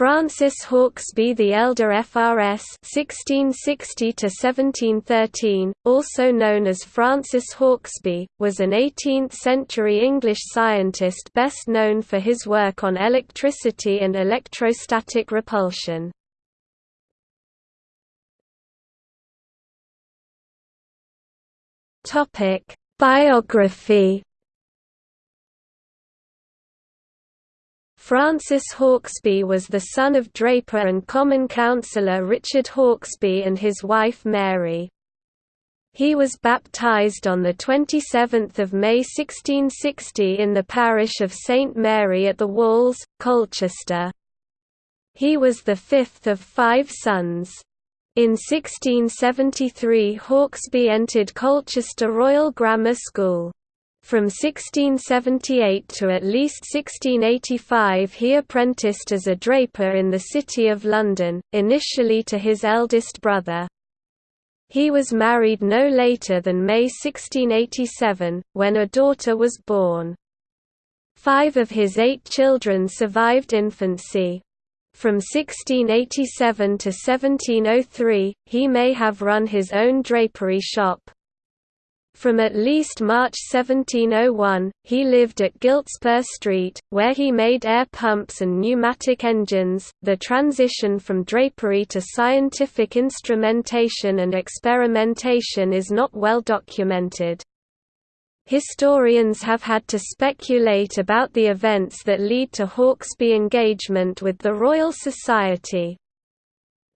Francis Hauksbee the Elder FRS 1660 also known as Francis Hauksbee, was an 18th-century English scientist best known for his work on electricity and electrostatic repulsion. Biography Francis Hauksbee was the son of draper and Common Councillor Richard Hauksbee and his wife Mary. He was baptised on 27 May 1660 in the parish of St Mary at the Walls, Colchester. He was the fifth of five sons. In 1673 Hauksbee entered Colchester Royal Grammar School. From 1678 to at least 1685 he apprenticed as a draper in the City of London, initially to his eldest brother. He was married no later than May 1687, when a daughter was born. Five of his eight children survived infancy. From 1687 to 1703, he may have run his own drapery shop. From at least March 1701, he lived at Giltspur Street, where he made air pumps and pneumatic engines. The transition from drapery to scientific instrumentation and experimentation is not well documented. Historians have had to speculate about the events that lead to Hauksbee engagement with the Royal Society.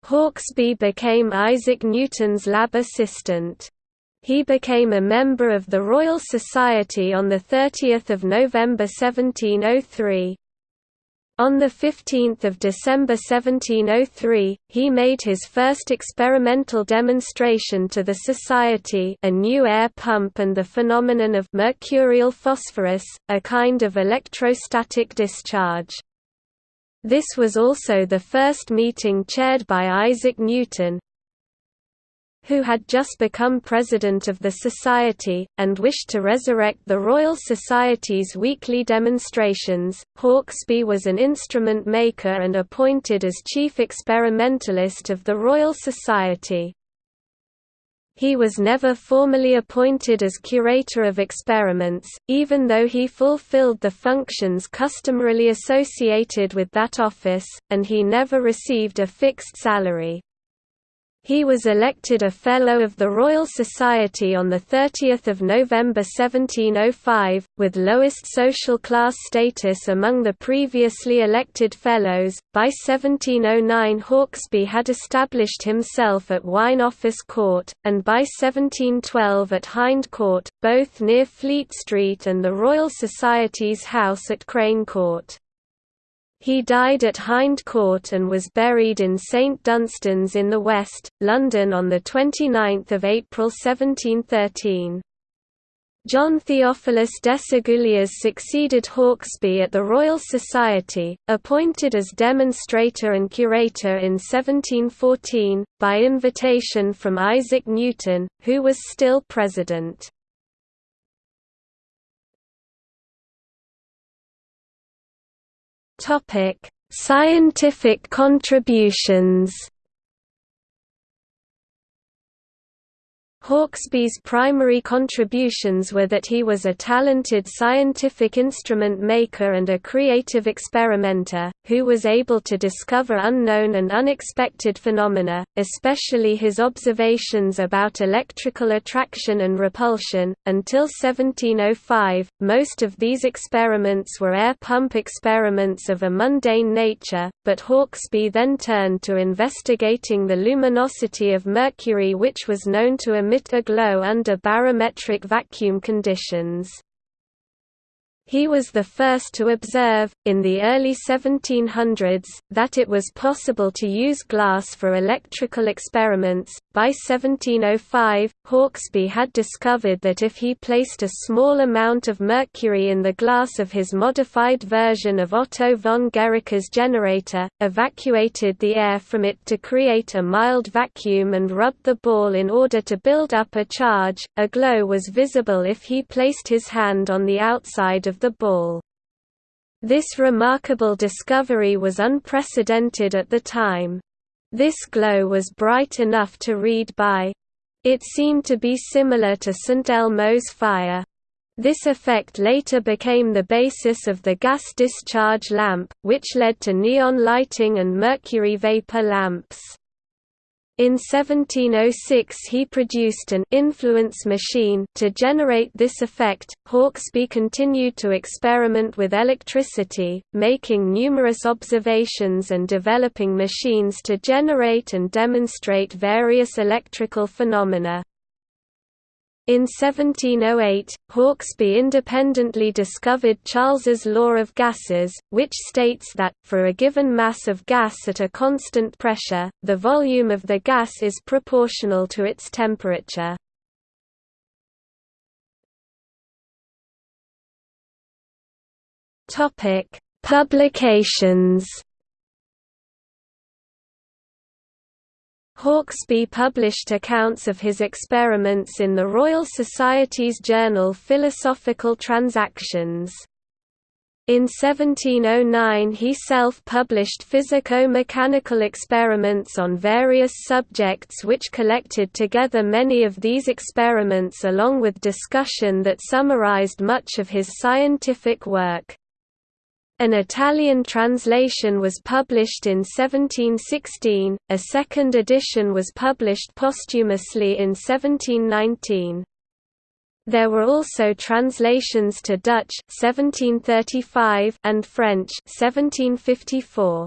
Hauksbee became Isaac Newton's lab assistant. He became a member of the Royal Society on 30 November 1703. On 15 December 1703, he made his first experimental demonstration to the Society a new air pump and the phenomenon of mercurial phosphorus, a kind of electrostatic discharge. This was also the first meeting chaired by Isaac Newton, who had just become president of the Society, and wished to resurrect the Royal Society's weekly demonstrations. Hauksbee was an instrument maker and appointed as chief experimentalist of the Royal Society. He was never formally appointed as curator of experiments, even though he fulfilled the functions customarily associated with that office, and he never received a fixed salary. He was elected a Fellow of the Royal Society on 30 November 1705, with lowest social class status among the previously elected Fellows. By 1709 Hauksbee had established himself at Wine Office Court, and by 1712 at Hind Court, both near Fleet Street and the Royal Society's house at Crane Court. He died at Hind Court and was buried in St Dunstan's in the West, London on 29 April 1713. John Theophilus Desaguliers succeeded Hauksbee at the Royal Society, appointed as demonstrator and curator in 1714, by invitation from Isaac Newton, who was still president. Topic: Scientific contributions Hauksbee's primary contributions were that he was a talented scientific instrument maker and a creative experimenter, who was able to discover unknown and unexpected phenomena, especially his observations about electrical attraction and repulsion. Until 1705, most of these experiments were air pump experiments of a mundane nature, but Hauksbee then turned to investigating the luminosity of mercury which was known to emit emit a glow under barometric vacuum conditions. He was the first to observe, in the early 1700s, that it was possible to use glass for electrical experiments. By 1705, Hauksbee had discovered that if he placed a small amount of mercury in the glass of his modified version of Otto von Guericke's generator, evacuated the air from it to create a mild vacuum and rubbed the ball in order to build up a charge, a glow was visible if he placed his hand on the outside of of the ball. This remarkable discovery was unprecedented at the time. This glow was bright enough to read by. It seemed to be similar to St. Elmo's fire. This effect later became the basis of the gas discharge lamp, which led to neon lighting and mercury vapor lamps. In 1706 he produced an influence machine to generate this effect. Hauksbee continued to experiment with electricity, making numerous observations and developing machines to generate and demonstrate various electrical phenomena. In 1708, Hauksbee independently discovered Charles's law of gases, which states that, for a given mass of gas at a constant pressure, the volume of the gas is proportional to its temperature. Publications Hauksbee published accounts of his experiments in the Royal Society's journal Philosophical Transactions. In 1709 he self-published physico-mechanical experiments on various subjects which collected together many of these experiments along with discussion that summarized much of his scientific work. An Italian translation was published in 1716, a second edition was published posthumously in 1719. There were also translations to Dutch 1735 and French 1754.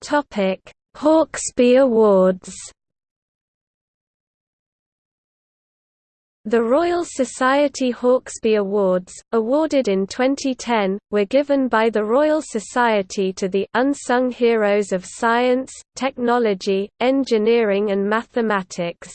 Topic: Hauksbee Awards The Royal Society Hauksbee Awards, awarded in 2010, were given by the Royal Society to the «unsung heroes of science, technology, engineering and mathematics».